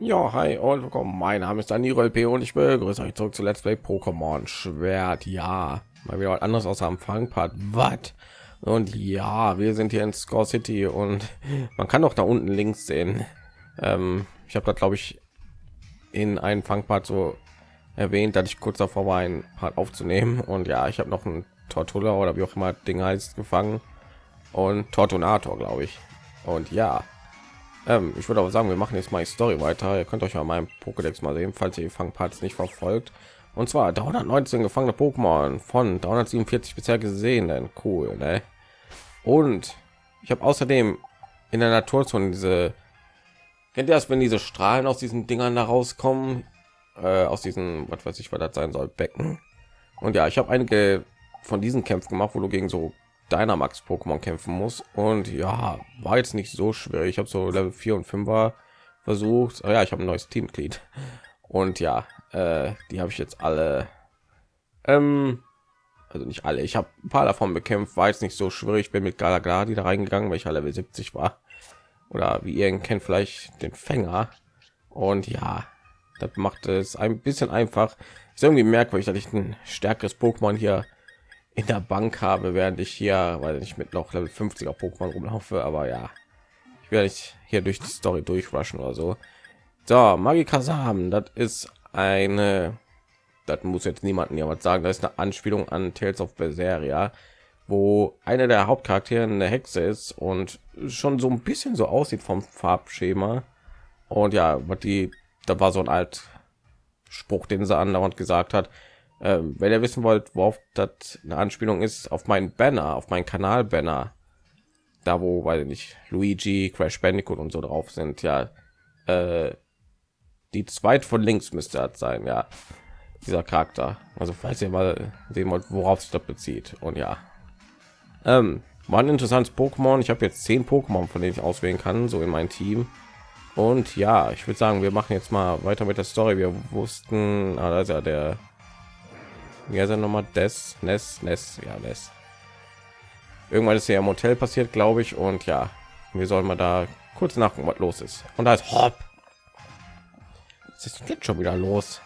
Ja, hi und willkommen. Mein Name ist Daniel LP und ich begrüße euch zurück zu Let's Play Pokémon Schwert. Ja, mal wieder was anderes aus am Fangpart. Was? Und ja, wir sind hier in Score City und man kann doch da unten links sehen. Ähm, ich habe da glaube ich in einem Fangpart so erwähnt, dass ich kurz davor war, ein Part aufzunehmen. Und ja, ich habe noch ein Tortulla oder wie auch immer Ding heißt gefangen und Tortunator, glaube ich. Und ja, ähm, ich würde aber sagen, wir machen jetzt mal die Story weiter. Ihr könnt euch ja meinem Pokédex mal sehen, falls ihr die Fangparts nicht verfolgt. Und zwar 319 gefangene Pokémon von 347 bisher gesehen. Denn cool, ne? Und ich habe außerdem in der Naturzone diese kennt ihr das, wenn diese Strahlen aus diesen Dingern da rauskommen, äh, aus diesen, was weiß ich, was das sein soll, Becken. Und ja, ich habe einige von diesen Kämpfen gemacht, wo du gegen so Dynamax Pokémon kämpfen muss. Und ja, war jetzt nicht so schwer. Ich habe so Level 4 und 5er versucht. Oh ja, ich habe ein neues Teammitglied. Und ja, äh, die habe ich jetzt alle. Ähm, also nicht alle. Ich habe ein paar davon bekämpft. War jetzt nicht so schwierig. Ich bin mit Galagladi da reingegangen, weil ich Level 70 war. Oder wie ihr ihn kennt, vielleicht den Fänger. Und ja, das macht es ein bisschen einfach. Ist irgendwie merkwürdig, dass ich ein stärkeres Pokémon hier in der Bank habe, während ich hier, weil ich mit noch Level 50er Pokémon rumlaufe, aber ja, ich werde nicht hier durch die Story durchrushen oder so. So, Magikasam, das ist eine, das muss jetzt niemanden ja was sagen, das ist eine Anspielung an Tales of Berseria, wo einer der Hauptcharaktere eine Hexe ist und schon so ein bisschen so aussieht vom Farbschema. Und ja, was die, da war so ein alt Spruch, den sie andauernd gesagt hat, ähm, wenn ihr wissen wollt, worauf das eine Anspielung ist, auf meinen Banner, auf meinen Kanal Banner, da wo, weil nicht Luigi, Crash Bandicoot und so drauf sind, ja, äh, die zweit von links müsste das sein, ja, dieser Charakter. Also falls ihr mal sehen wollt, worauf sich das bezieht. Und ja, ähm, war ein interessantes Pokémon. Ich habe jetzt zehn Pokémon, von denen ich auswählen kann, so in mein Team. Und ja, ich würde sagen, wir machen jetzt mal weiter mit der Story. Wir wussten, ah, da ist ja der ja ist er noch mal des? Ness? Ness? Ja Ness. Irgendwann ist ja im Hotel passiert glaube ich und ja wir sollen mal da kurz nachgucken was los ist. Und da ist Hopp. es ist jetzt schon wieder los?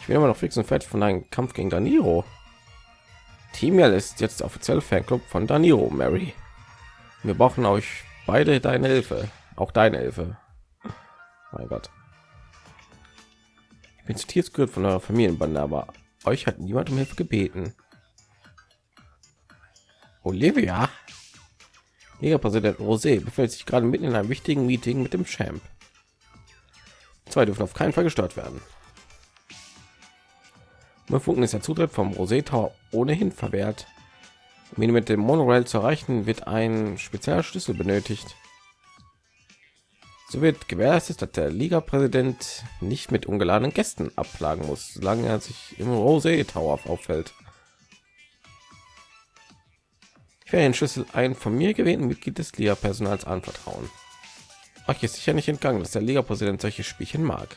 Ich bin immer noch fix und fertig von einem Kampf gegen Daniro Teamial ist jetzt offiziell Fanclub von Daniro Mary. Wir brauchen euch beide deine Hilfe. Auch deine Hilfe. Mein Gott. Ich bin zutiert gehört von eurer Familienbande aber euch hat niemand um Hilfe gebeten. Olivia, Präsident Rosé befindet sich gerade mitten in einem wichtigen Meeting mit dem Champ. Zwei dürfen auf keinen Fall gestört werden. Funken ist der Zutritt vom Rosé Tower ohnehin verwehrt. Um ihn mit dem Monorail zu erreichen, wird ein spezieller Schlüssel benötigt. So wird gewährleistet, dass der Liga-Präsident nicht mit ungeladenen Gästen abplagen muss, solange er sich im Rosé Tower auffällt. Ich werde den Schlüssel ein von mir gewählten Mitglied des Liga-Personals anvertrauen. Euch ist sicher nicht entgangen, dass der Liga-Präsident solche Spielchen mag.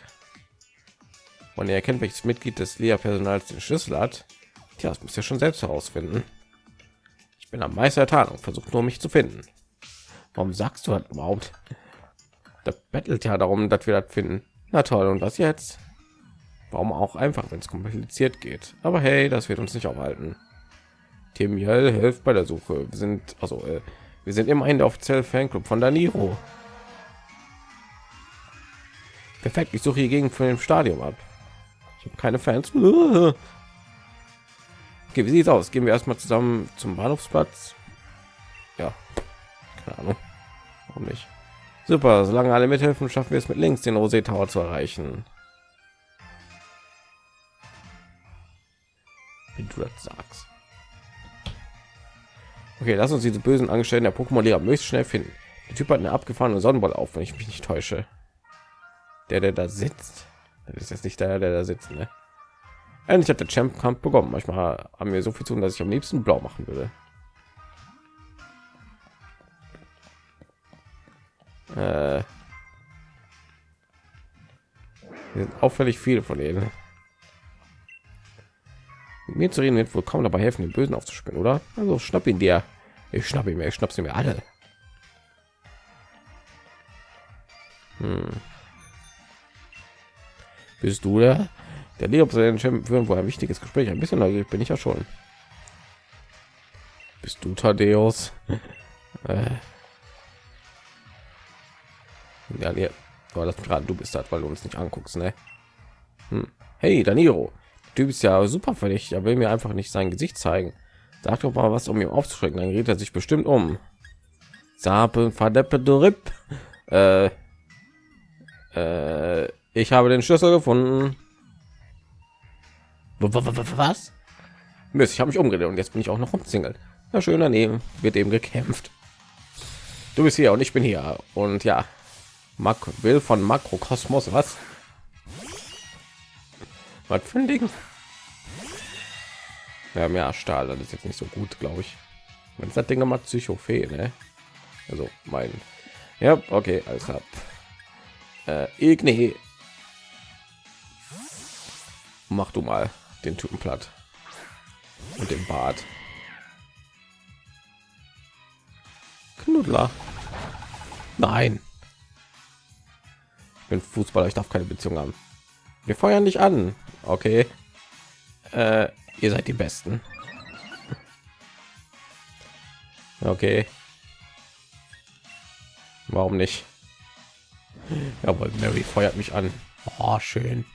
Und er erkennt, welches Mitglied des Liga-Personals den Schlüssel hat. Tja, das muss ja schon selbst herausfinden. Ich bin am Meister der Tarnung, versucht nur mich zu finden. Warum sagst du das überhaupt? Da bettelt ja darum, dass wir das finden. Na toll, und was jetzt? Warum auch einfach, wenn es kompliziert geht. Aber hey, das wird uns nicht aufhalten. Tim Jell hilft bei der Suche. Wir sind also äh, wir sind immerhin der offizielle Fanclub von Daniro. Perfekt, ich suche hier gegen von dem Stadion ab. Ich habe keine Fans. Okay, wie sieht's aus? Gehen wir erstmal zusammen zum Bahnhofsplatz. Ja, keine Ahnung. Warum nicht? Super, solange alle mithelfen, schaffen wir es mit links den Rosé Tower zu erreichen. Wie du sagst. Okay, lass uns diese bösen Angestellten der Pokémon-Liga möglichst schnell finden. Der Typ hat eine abgefahrene Sonnenball auf, wenn ich mich nicht täusche. Der, der da sitzt, das ist jetzt nicht der, der da sitzt, ne? Endlich hat der Champ Kampf bekommen. Manchmal haben wir so viel zu tun, dass ich am liebsten blau machen würde. Äh, sind auffällig viele von denen. Mit mir zu reden wird wohl kaum dabei helfen, den Bösen aufzuspielen, oder? Also schnapp ihn dir. Ich schnapp ihn mir, ich schnapp sie mir alle. Hm. Bist du der? Der Leo führen wohl ein wichtiges Gespräch. Ein bisschen neugierig bin ich ja schon. Bist du Thaddeus? äh. Ja, nee. Aber das gerade du bist das, weil du uns nicht anguckst, ne? Hm. Hey, Danilo. Du bist ja super verdächtig. Er will mir einfach nicht sein Gesicht zeigen. Sag doch mal was, um ihn aufzuschrecken. Dann geht er sich bestimmt um. Sape, verdeppe, Rip. Äh, äh, ich habe den Schlüssel gefunden. Was? Mist, ich habe mich umgedreht und jetzt bin ich auch noch umzingelt. Ja, schön daneben wird eben gekämpft. Du bist hier und ich bin hier und ja, Mak will von Makrokosmos was? Was für ein Ding? Ja, mehr Stahl, das ist jetzt nicht so gut, glaube ich. Man das Ding mal Psychophä, ne? Also mein. Ja, okay, alles klar. Äh, Igni. Mach du mal den Typen platt. Und den Bart. Knuddler. Nein. Bin Fußballer, ich darf keine Beziehung haben. Wir feuern dich an. Okay. Äh, ihr seid die Besten. Okay. Warum nicht? Jawohl, Mary feuert mich an. Oh, schön.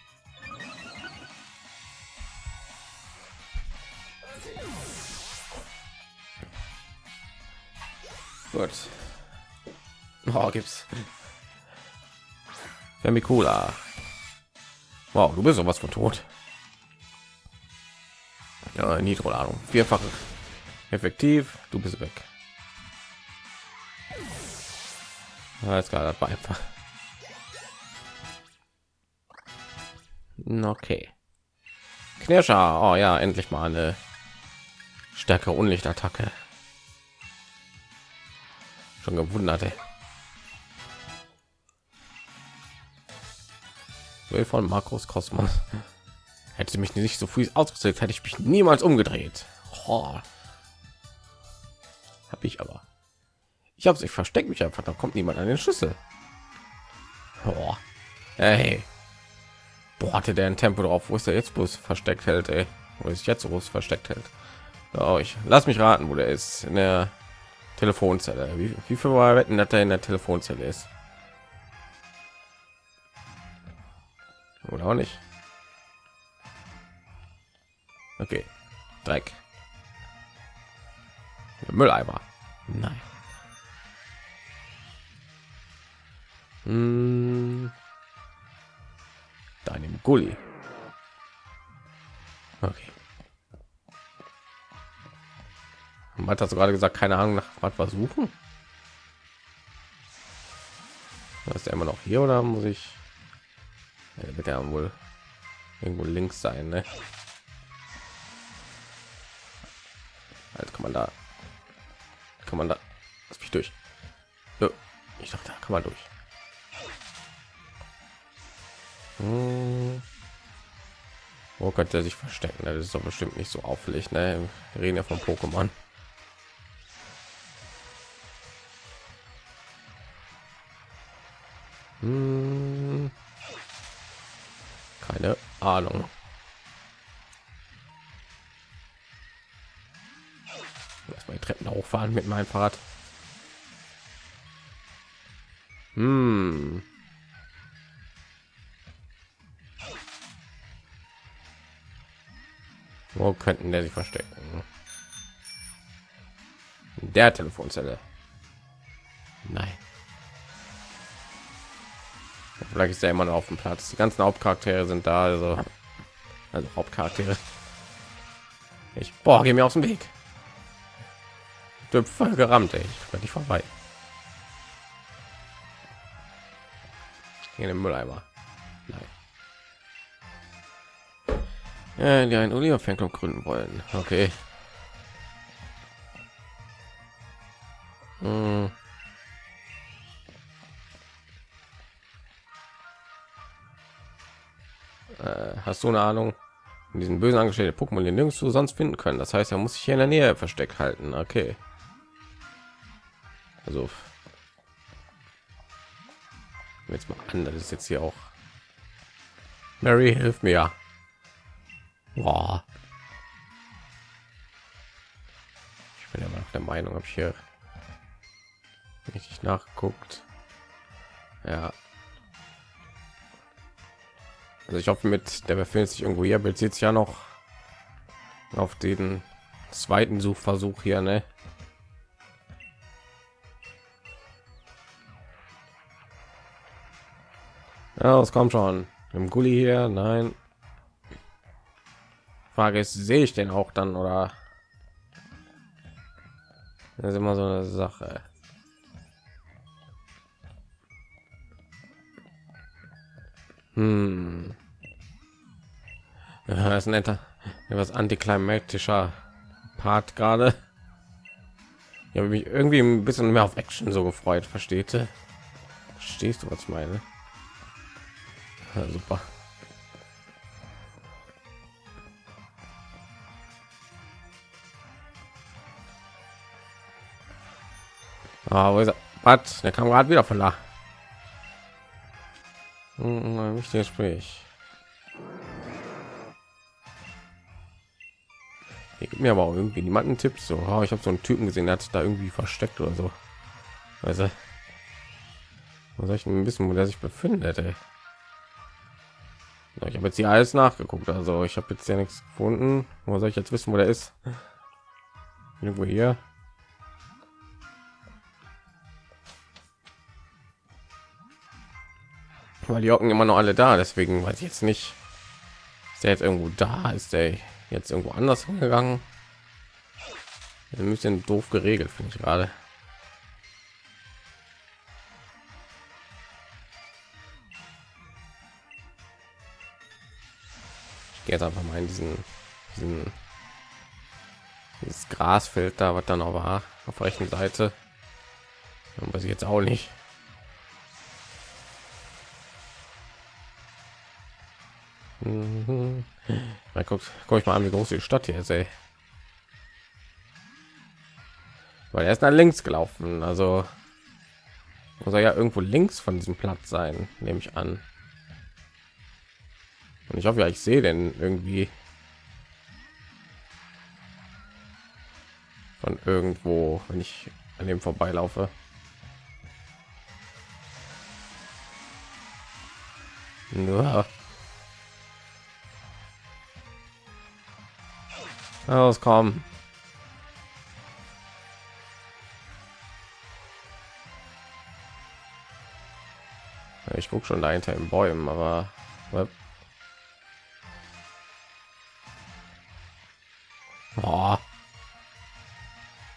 Gut. Oh, gibt's. Vermicula. Wow, du bist sowas von tot. Ja, Nitro-Ladung. Vierfach effektiv. Du bist weg. Alles klar, das war einfach. Okay. Knirscher. Oh ja, endlich mal eine stärkere Unlichtattacke. Schon gewundert, ey. Will von Markus Kosmos. Hätte mich nicht so früh ausgesetzt, hätte ich mich niemals umgedreht. Oh. Habe ich aber. Ich habe sich versteckt mich einfach, da kommt niemand an den Schlüssel. Oh. Hey. Boah, hatte der ein Tempo drauf, wo ist er jetzt bloß versteckt hält, ey. Wo ist jetzt groß versteckt hält. Oh, ich lass mich raten, wo der ist. In der Telefonzelle. Wie, wie viel mal wetten, dass er in der Telefonzelle ist? Oder auch nicht. Okay. Dreck. Der Mülleimer. Nein. Hm. Deinem Gully. Okay. hat das gerade gesagt, keine Ahnung nach was versuchen. Ist er immer noch hier oder muss ich? Ja, ja wohl irgendwo links sein, ne? Also kann man da, kann man da, lass mich durch. So, ich dachte, da kann man durch. Hm. Wo könnte er sich verstecken? Das ist doch bestimmt nicht so auffällig. Ne? Wir reden ja von Pokémon. Keine Ahnung. Erstmal die Treppen hochfahren mit meinem Fahrrad. Hm. Wo könnten der sich verstecken? Der Telefonzelle. Nein. Vielleicht ist er immer noch auf dem Platz. Die ganzen Hauptcharaktere sind da, also, also Hauptcharaktere. Ich boah, geh mir aus dem Weg. Du voll gerammt, ey. ich bin nicht vorbei. In den Mülleimer. Nein. Ja, die ein Oliver Fanclub gründen wollen. Okay. Hast du eine Ahnung? In diesen bösen angestellte Pokémon den nirgendwo sonst finden können. Das heißt, er muss sich hier in der Nähe versteckt halten. Okay. Also jetzt mal an, das ist jetzt hier auch Mary, hilf mir. Boah. Ich bin immer noch der Meinung, ob ich hier richtig nachguckt. Ja. Also ich hoffe mit der befindet sich irgendwo hier bezieht sich ja noch auf den zweiten Suchversuch hier, ne? Ja, es kommt schon. Im Gully hier, nein. Frage ist, sehe ich den auch dann oder? Das ist immer so eine Sache. Hm. Ja, ist ein netter, etwas antiklimatischer Part gerade. Ich habe mich irgendwie ein bisschen mehr auf Action so gefreut, versteht du? Verstehst du, was meine? Ja, super. Ah, wo ist er? Was? Der kam gerade wieder von da. Ein wichtiges Gespräch. Gibt mir aber auch irgendwie niemanden Tipps. So, oh, ich habe so einen Typen gesehen, der hat sich da irgendwie versteckt oder so. Also, soll ich denn wissen, wo der sich befindet? Ey? Ich habe jetzt hier alles nachgeguckt, also ich habe jetzt ja nichts gefunden. Wo soll ich jetzt wissen, wo der ist? Irgendwo hier. Weil die hocken immer noch alle da, deswegen weiß ich jetzt nicht. Ist der jetzt irgendwo da? Ist der jetzt irgendwo anders hingegangen? Ein bisschen doof geregelt, finde ich gerade. gehe jetzt einfach mal in diesen, diesen dieses Grasfeld da, was dann war, auf rechten Seite. Weiß ich jetzt auch nicht. Mhm. Mal guck, guck ich mal an, wie groß die Stadt hier ist, ey. Weil er ist nach links gelaufen, also muss er ja irgendwo links von diesem Platz sein, nehme ich an. Und ich hoffe, ja, ich sehe denn irgendwie von irgendwo, wenn ich an dem vorbeilaufe. Ja. Auskommen. Ich gucke schon dahinter im Bäumen, aber Oh.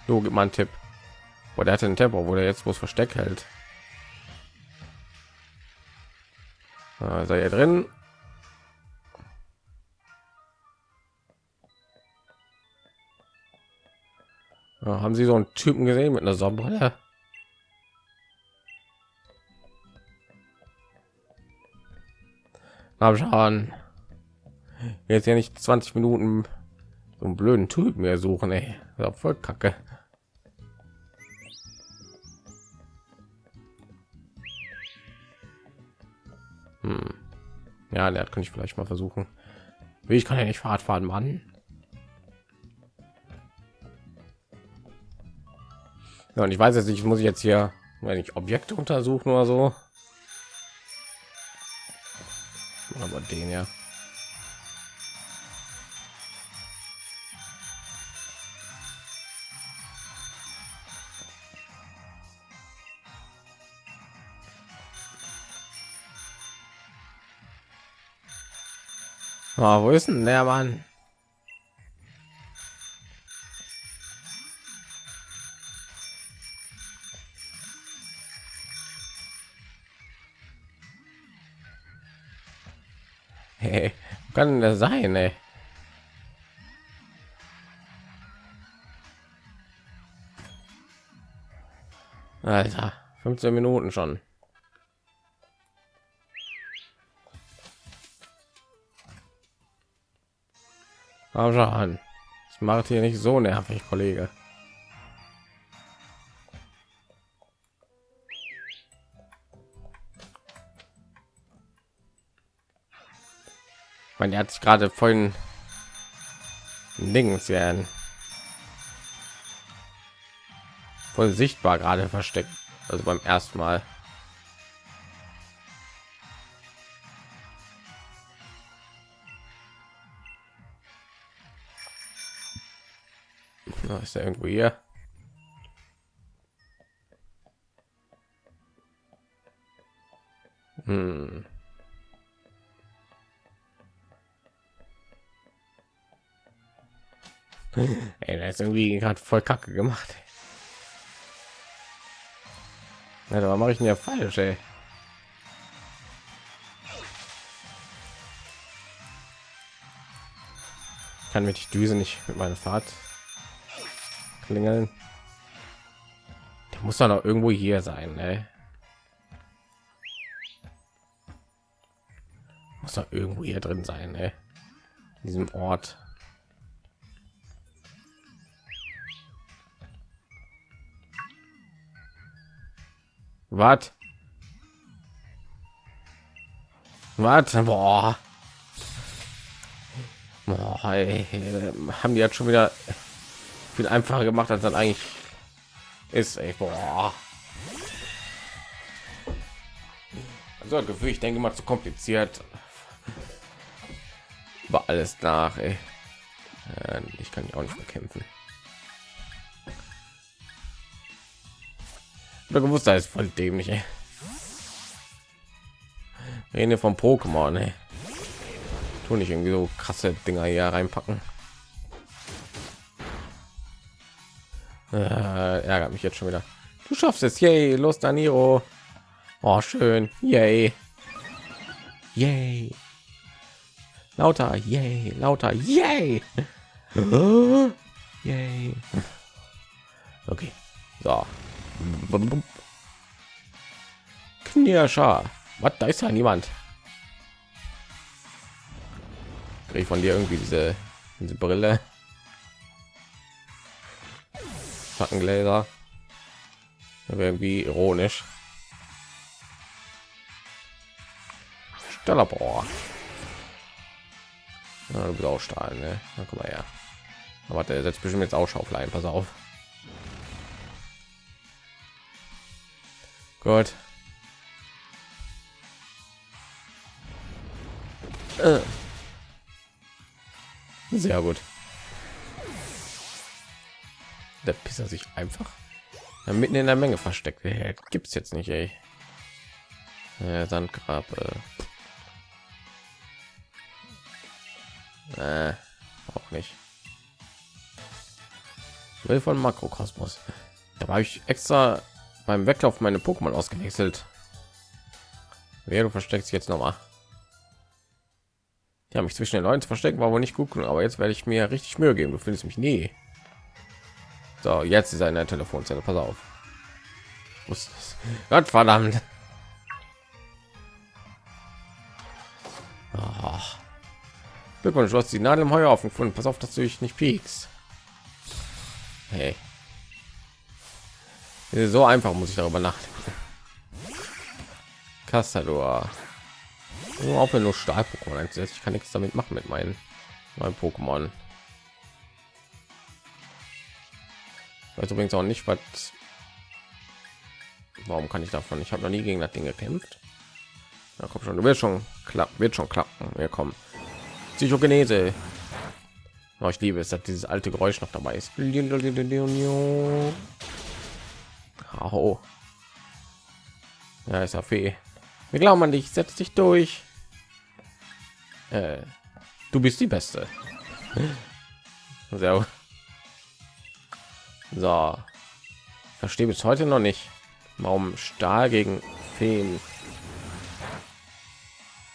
So, gib mal einen Tipp. Wo der hatte einen Tempo, wo der jetzt muss Versteck hält. Sei ja drin. Haben Sie so einen Typen gesehen mit einer Sonnenbrille? Hab schon. Jetzt ja nicht 20 Minuten so einen blöden Typ mehr suchen, ey. Voll kacke. Hm. Ja, der kann ich vielleicht mal versuchen. Ich kann ja nicht Fahrt fahren, Mann. Ja, und ich weiß jetzt nicht, muss ich jetzt hier, wenn ich Objekte untersuchen oder so. Aber den ja. Oh, wo ist denn der Mann? Hey, kann der sein, ey? Alter, 15 Minuten schon. Aber an. Das macht hier nicht so nervig, Kollege. Meine, er hat sich gerade vorhin Dings werden voll sichtbar gerade versteckt. Also beim ersten Mal. Na, ist er irgendwo hier? Ist irgendwie gerade voll kacke gemacht. Ja, da mache ich ja falsch, ey. Kann mit die Düse nicht mit meiner Fahrt klingeln. Der muss doch irgendwo hier sein, ey. Muss doch irgendwo hier drin sein, ey. In diesem Ort. Was? Was? Boah. Boah, ey, haben die jetzt schon wieder viel einfacher gemacht, als dann eigentlich ist. Ey, boah. Also Gefühl, ich denke mal zu kompliziert. War alles nach. Ey. Ich kann ja auch nicht bekämpfen. Oder gewusst, da ist voll dämlich. Ey. Rede vom Pokémon, ey. Tu nicht irgendwie so krasse Dinger hier reinpacken. Äh, ärgert mich jetzt schon wieder. Du schaffst es, yay, los Daniro. Oh, schön, yay. Yay. Lauter, yay, lauter, yay. yay. Okay, so. Knirscher. Was? Da ist ja niemand. Krieg von dir irgendwie diese, diese Brille. Schattengläser. Irgendwie ironisch. Stellerbohr. Ja, du bist auch Stahl, ne? Na, guck mal her. Aber der setzt bestimmt jetzt Ausschaufel ein. Pass auf. Gut. Äh. Sehr gut. Der Pisser sich einfach ja, mitten in der Menge versteckt. Hey, gibt's jetzt nicht, ey. Ja, Sandgrab. Äh. Äh, auch nicht. Will von Makrokosmos. Da habe ich extra beim Weglauf meine Pokémon ausgewechselt. Wer du versteckst jetzt noch mal. Ja, mich zwischen den Leuten zu verstecken war wohl nicht gut, aber jetzt werde ich mir richtig Mühe geben. Du findest mich nie. So, jetzt ist eine Telefonzelle. Pass auf. Gott verdammt. Oh. Glückwunsch, du hast die Nadel im Heuhaufen gefunden. Pass auf, dass du dich nicht piekst. Hey. So einfach muss ich darüber nachdenken. Castador. Auch wenn nur Stahl-Pokémon einsetzt, ich kann nichts damit machen mit meinen, meinen Pokémon. Weiß übrigens auch nicht, was. Warum kann ich davon? Ich habe noch nie gegen das Ding gekämpft. Ja, komm schon, du wirst schon klappen, wird schon klappen. Wir kommen. Psychogenese. Oh, ich liebe es, dass dieses alte Geräusch noch dabei ist. Oh. Ja, ist ja fee. Wir glauben an dich. Setz dich durch. Äh, du bist die Beste. Sehr So. Verstehe bis heute noch nicht, warum Stahl gegen Feen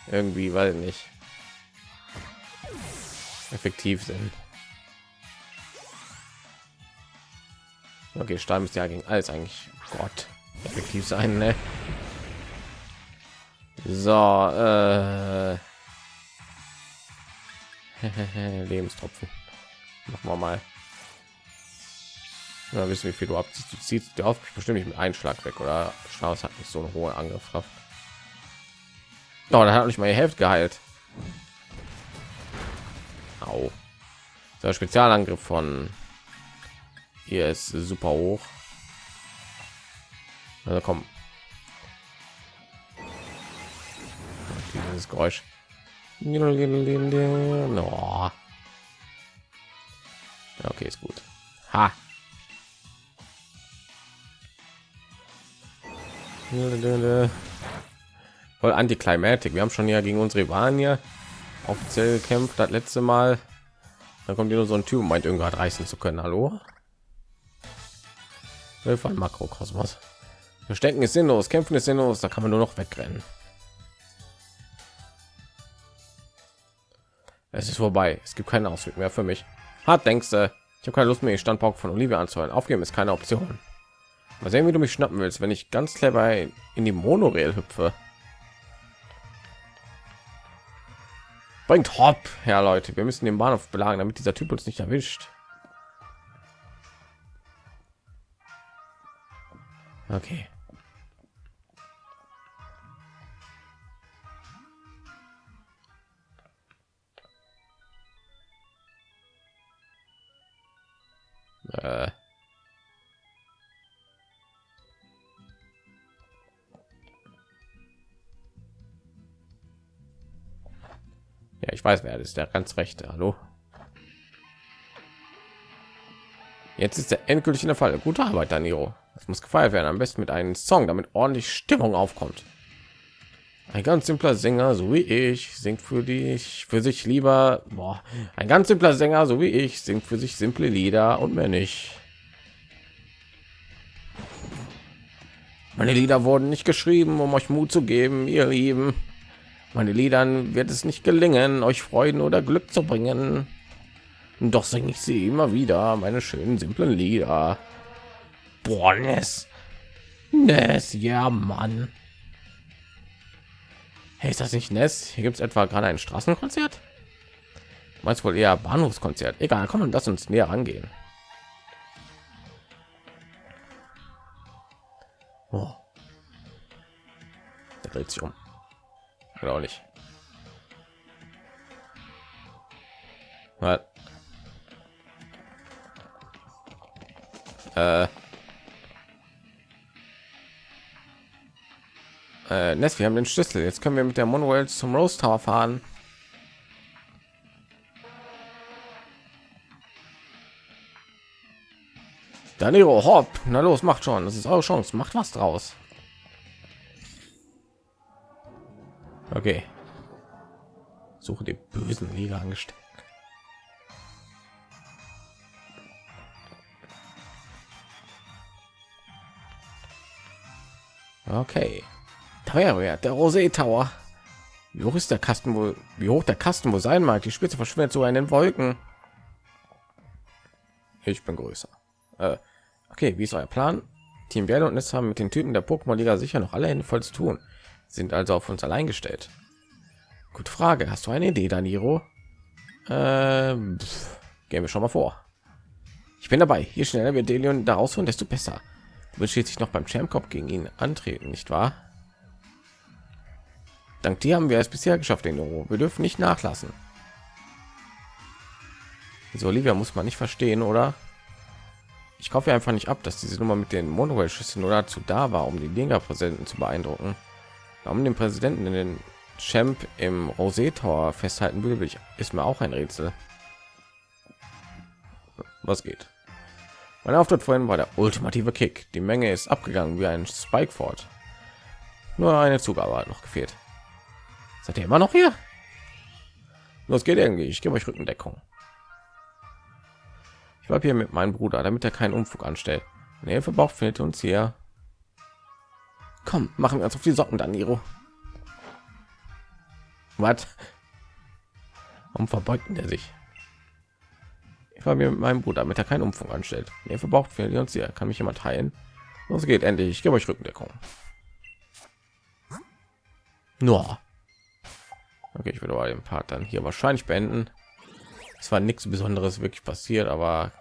irgendwie, weil nicht effektiv sind. Okay, Stahl ist ja gegen alles eigentlich Gott effektiv sein, ne? So, äh Lebenstropfen. Machen wir mal. Na, wissen wie viel du abziehst. Du ziehst dir auf bestimmt nicht mit Einschlag weg oder Strauß hat nicht so eine hohe Angriffskraft. Oh, dann hat nicht mal die Hälfte geheilt. Au. Der Spezialangriff von hier ist super hoch. Also komm. Dieses Geräusch. Okay, ist gut. Ha. Voll antiklimatik. Wir haben schon ja gegen unsere Rivalen hier offiziell gekämpft. Das letzte Mal. Dann kommt hier nur so ein Typ, meint irgendwas reißen zu können. Hallo? Hilfe an Makrokosmos. Verstecken ist sinnlos, kämpfen ist sinnlos. Da kann man nur noch wegrennen. Es ist vorbei. Es gibt keinen Ausweg mehr für mich. Hart denkst du? Ich habe keine Lust mehr, den Standpunkt von Olivia anzuhören. Aufgeben ist keine Option. Mal sehen, wie du mich schnappen willst, wenn ich ganz clever in die Monorail hüpfe. Bringt Hopp, ja Leute, wir müssen den Bahnhof belagen, damit dieser Typ uns nicht erwischt. Okay. Äh. Ja, ich weiß, wer das ist. Der ganz rechte. Hallo. Jetzt ist der endgültig in der Fall. Gute Arbeit, Danilo. Das muss gefeiert werden. Am besten mit einem Song, damit ordentlich Stimmung aufkommt. Ein ganz simpler Sänger, so wie ich, singt für dich, für sich lieber. Boah. Ein ganz simpler Sänger, so wie ich, singt für sich simple Lieder und mehr nicht. Meine Lieder wurden nicht geschrieben, um euch Mut zu geben, ihr Lieben. Meine Liedern wird es nicht gelingen, euch Freuden oder Glück zu bringen. Doch singe ich sie immer wieder, meine schönen simplen Lieder. Boah, Ness. Ness, ja, Mann. Hey, ist das nicht Ness? Hier gibt es etwa gerade ein Straßenkonzert? Meinst wohl eher Bahnhofskonzert? Egal, komm, lass uns näher angehen. Oh. Der dreht sich um. Oder nicht. Äh. Äh, Ness, wir haben den Schlüssel. Jetzt können wir mit der Monorail zum Rose Tower fahren. Danilo, hopp. Na los, macht schon. Das ist eure Chance. Macht was draus. Okay. Suche die bösen Liga angestellt. Okay. Teuerwert, der Rosé Tower. Wie hoch ist der Kasten wohl? Wie hoch der Kasten wohl sein mag? Die Spitze verschwindet so in den Wolken. Ich bin größer. Äh, okay, wie ist euer Plan? Team Werde und Ness haben mit den Typen der Pokémon-Liga sicher noch alle Hände voll zu tun. Sind also auf uns allein gestellt. Gute Frage. Hast du eine Idee, Daniro? Ähm, gehen wir schon mal vor. Ich bin dabei. Je schneller wir Delion da rausholen, desto besser. Du willst schließlich noch beim Champ Cup gegen ihn antreten, nicht wahr? Dank dir haben wir es bisher geschafft, den Euro. Wir dürfen nicht nachlassen. So, Olivia muss man nicht verstehen, oder? Ich kaufe einfach nicht ab, dass diese Nummer mit den Monorail-Schüsseln oder dazu da war, um die Liga-Präsidenten zu beeindrucken. Warum den Präsidenten in den Champ im Rosé Tower festhalten will, ich, ist mir auch ein Rätsel. Was geht? Mein Auftritt vorhin war der ultimative Kick. Die Menge ist abgegangen wie ein Spike fort. Nur eine Zugabe hat noch gefehlt. Seid ihr immer noch hier? Los geht irgendwie. Ich gebe euch Rückendeckung. Ich war hier mit meinem Bruder, damit er keinen Umfug anstellt. Nee, für Bauch findet uns hier. Komm, machen wir uns auf die Socken, Daniro. Was? Warum verbeugten der sich? Ich war mir mit meinem Bruder, damit er keinen Umfang anstellt. Nee, verbraucht für uns hier. Kann mich jemand teilen? Los geht endlich. Ich gebe euch Rückendeckung. Nur. Okay, ich würde aber den Part dann hier wahrscheinlich beenden. Es war nichts Besonderes wirklich passiert, aber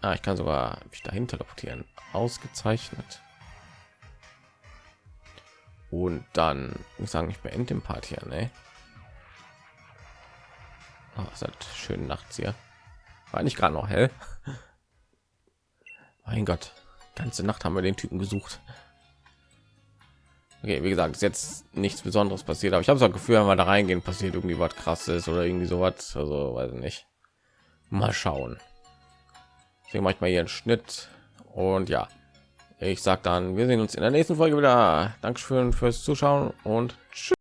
ah, ich kann sogar mich dahin teleportieren. Ausgezeichnet. Und dann ich sagen, ich beende den Part hier, ne? Oh, ist halt schön nachts hier. War nicht gerade noch hell. Mein Gott, ganze Nacht haben wir den Typen gesucht. Okay, wie gesagt, ist jetzt nichts Besonderes passiert, aber ich habe so ein Gefühl, wenn wir da reingehen, passiert irgendwie was krasses oder irgendwie sowas. Also weiß ich nicht. Mal schauen. Deswegen mache ich mal hier einen Schnitt und ja, ich sag dann, wir sehen uns in der nächsten Folge wieder. Dankeschön fürs Zuschauen und tschüss.